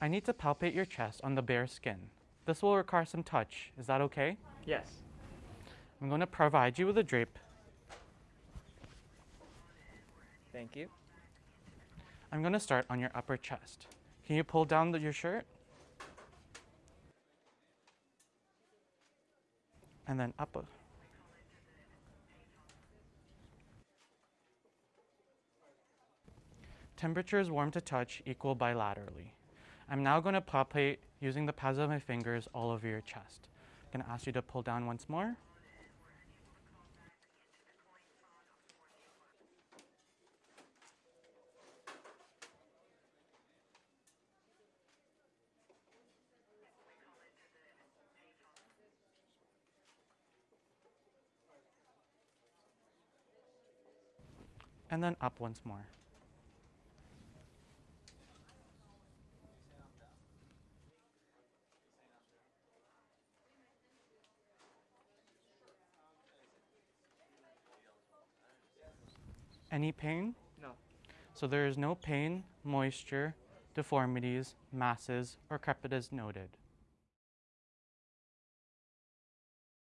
I need to palpate your chest on the bare skin. This will require some touch. Is that okay? Yes. I'm going to provide you with a drape. Thank you. I'm going to start on your upper chest. Can you pull down the, your shirt? And then up. Temperature is warm to touch, equal bilaterally. I'm now going to palpate using the pads of my fingers all over your chest. I'm going to ask you to pull down once more. And then up once more. Any pain? No. So there is no pain, moisture, deformities, masses, or crepitus noted.